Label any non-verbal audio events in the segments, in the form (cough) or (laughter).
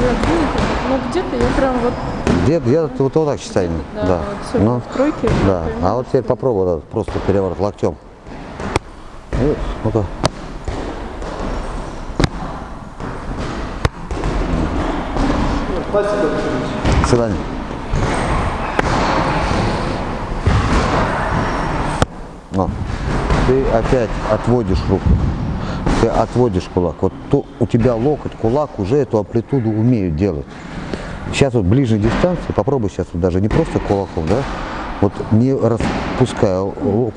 Но где-то я прям вот, Где, я вот, вот так считаю. да, Да. вот Ну, в тройке. да. А вот теперь попробуй вот этот просто переворот локтем. Ну-ка. До свидания. О, ты опять отводишь руку. Ты отводишь кулак. Вот то, у тебя локоть, кулак уже эту амплитуду умеют делать. Сейчас вот ближней дистанции, попробуй сейчас вот даже не просто кулаком, да, вот не распуская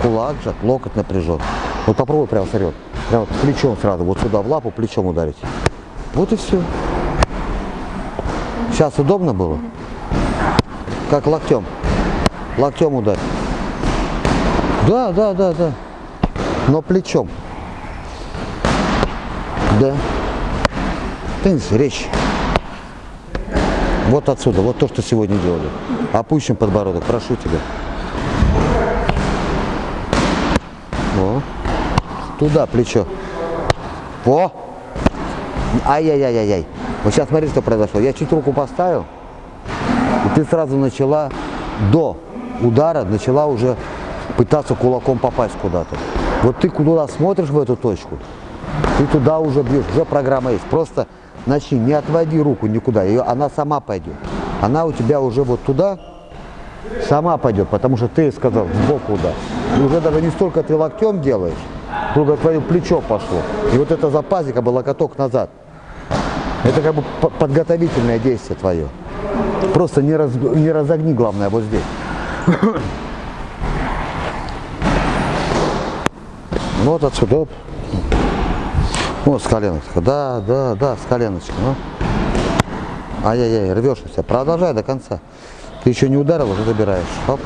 кулак жать, локоть напряжен. Вот попробуй прямо вперед, прямо вот плечом сразу, вот сюда в лапу плечом ударить. Вот и все. Сейчас удобно было? Как локтем. Локтем ударь. Да, да, да, да. Но плечом. Да. Теннис, речь. Вот отсюда, вот то, что сегодня делали. Опущен подбородок, прошу тебя. О. Туда, плечо. О! Ай-яй-яй-яй-яй. Вот сейчас смотри, что произошло. Я чуть руку поставил, и ты сразу начала до удара, начала уже пытаться кулаком попасть куда-то. Вот ты куда смотришь в эту точку, ты туда уже бьешь, уже программа есть. Просто начни, не отводи руку никуда, ее, она сама пойдет. Она у тебя уже вот туда сама пойдет, потому что ты сказал сбоку удар. И уже даже не столько ты локтем делаешь, только твое плечо пошло. И вот это запази, как бы локоток назад. Это как бы по- подготовительное действие твое. Просто не, раз, не разогни, главное, вот здесь. (coughs) Вот отсюда. Вот с коленочка. Да, да, да, с коленочка. Ну. Ай-яй-яй, рвешь у себя. Продолжай до конца. Ты еще не ударил, уже забираешь. Оп.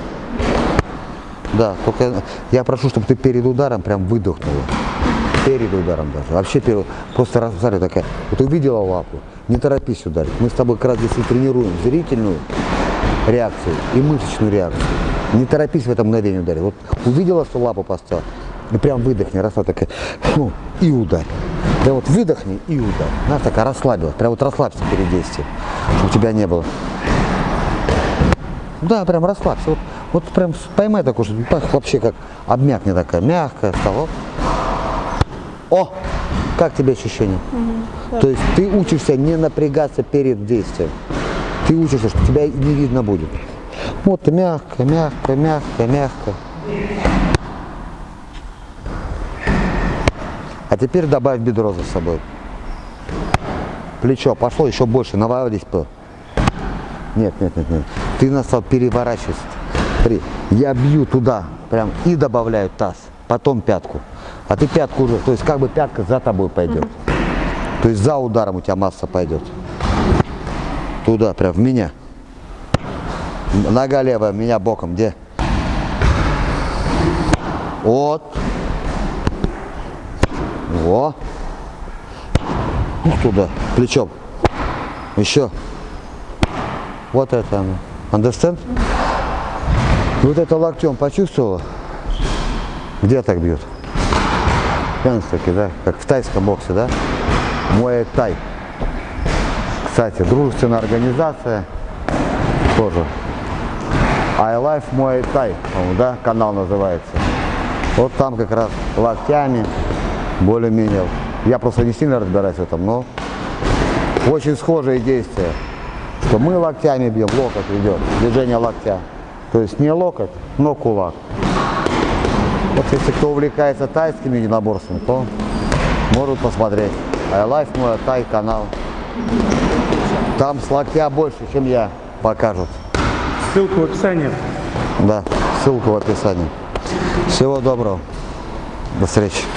Да, только я прошу, чтобы ты перед ударом прям выдохнула. Перед ударом даже. Вообще перед. Просто раз, смотри, такая. Вот увидела лапу, не торопись ударить. Мы с тобой как раз здесь и тренируем зрительную реакцию и мышечную реакцию. Не торопись в это мгновение ударить. Вот увидела, что лапу поставила, и прям выдохни, раз вот такая, фу, и ударь. Прям вот выдохни и ударь. Знаешь, такая расслабилась. Прям вот расслабься перед действием, чтобы тебя не было. Да, прям расслабься. Вот, вот прям поймай такой, что вообще как обмякни такая, мягкая стала. О! Как тебе ощущение? То есть ты учишься не напрягаться перед действием. Ты учишься, что тебя не видно будет. Вот мягко, мягко, мягко, мягко. А теперь добавь бедро за собой. Плечо пошло еще больше, навалились бы. Нет, нет, нет, нет. Ты нас стал переворачивать. Смотри, я бью туда, прям и добавляю таз, потом пятку. А ты пятку уже, то есть как бы пятка за тобой пойдет. То есть за ударом у тебя масса пойдет. Туда, прям в меня. Нога левая, меня боком, где? Вот. Во. Ух, туда, плечом. Еще. Вот это оно. Understand? Вот это локтем почувствовала? Где так бьют? таки, да? Как в тайском боксе, да? Муэй тай. Кстати, дружественная организация тоже. I Life Muay Thai, да, канал называется. Вот там как раз локтями, более-менее. Я просто не сильно разбираюсь в этом, но очень схожие действия. Что мы локтями бьем, локоть идет, движение локтя. То есть не локоть, но кулак. Вот если кто увлекается тайскими единоборствами, то может посмотреть. Life Muay Thai канал. Там с локтя больше, чем я, покажут. Ссылку в описании. Да, ссылку в описании. Всего доброго. До встречи.